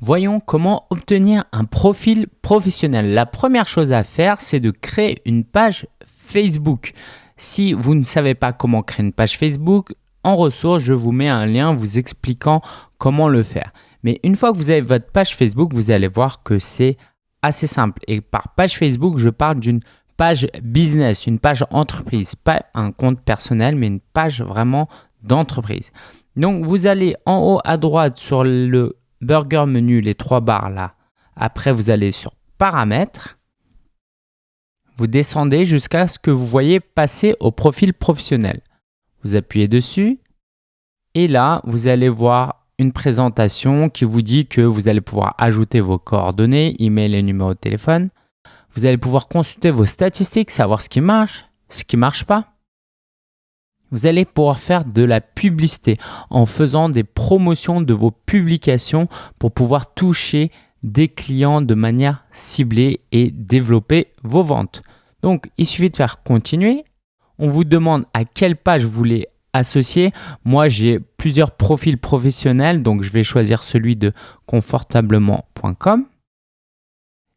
Voyons comment obtenir un profil professionnel. La première chose à faire, c'est de créer une page Facebook. Si vous ne savez pas comment créer une page Facebook, en ressources, je vous mets un lien vous expliquant comment le faire. Mais une fois que vous avez votre page Facebook, vous allez voir que c'est assez simple. Et par page Facebook, je parle d'une page business, une page entreprise, pas un compte personnel, mais une page vraiment d'entreprise. Donc, vous allez en haut à droite sur le burger menu, les trois barres là. Après, vous allez sur paramètres. Vous descendez jusqu'à ce que vous voyez passer au profil professionnel. Vous appuyez dessus. Et là, vous allez voir une présentation qui vous dit que vous allez pouvoir ajouter vos coordonnées, email et numéro de téléphone. Vous allez pouvoir consulter vos statistiques, savoir ce qui marche, ce qui ne marche pas. Vous allez pouvoir faire de la publicité en faisant des promotions de vos publications pour pouvoir toucher des clients de manière ciblée et développer vos ventes. Donc, il suffit de faire continuer. On vous demande à quelle page vous voulez associer. Moi, j'ai plusieurs profils professionnels, donc je vais choisir celui de confortablement.com.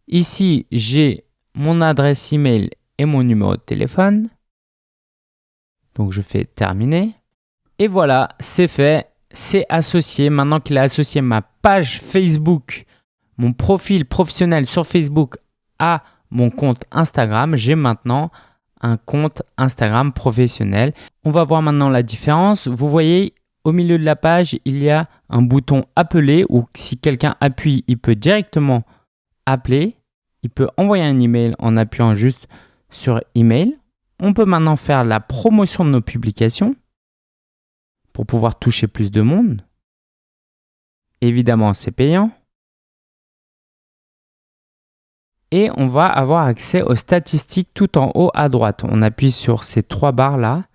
Ici, j'ai mon adresse email et mon numéro de téléphone. Donc je fais terminer. Et voilà, c'est fait, c'est associé. Maintenant qu'il a associé ma page Facebook, mon profil professionnel sur Facebook à mon compte Instagram, j'ai maintenant un compte Instagram professionnel. On va voir maintenant la différence. Vous voyez, au milieu de la page, il y a un bouton appeler où si quelqu'un appuie, il peut directement appeler. Il peut envoyer un email en appuyant juste sur email on peut maintenant faire la promotion de nos publications pour pouvoir toucher plus de monde. Évidemment, c'est payant. Et on va avoir accès aux statistiques tout en haut à droite. On appuie sur ces trois barres-là,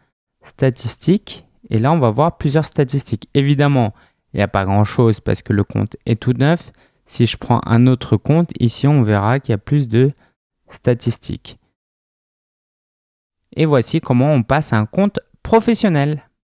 statistiques, et là on va voir plusieurs statistiques. Évidemment, il n'y a pas grand-chose parce que le compte est tout neuf. Si je prends un autre compte, ici on verra qu'il y a plus de statistiques. Et voici comment on passe à un compte professionnel.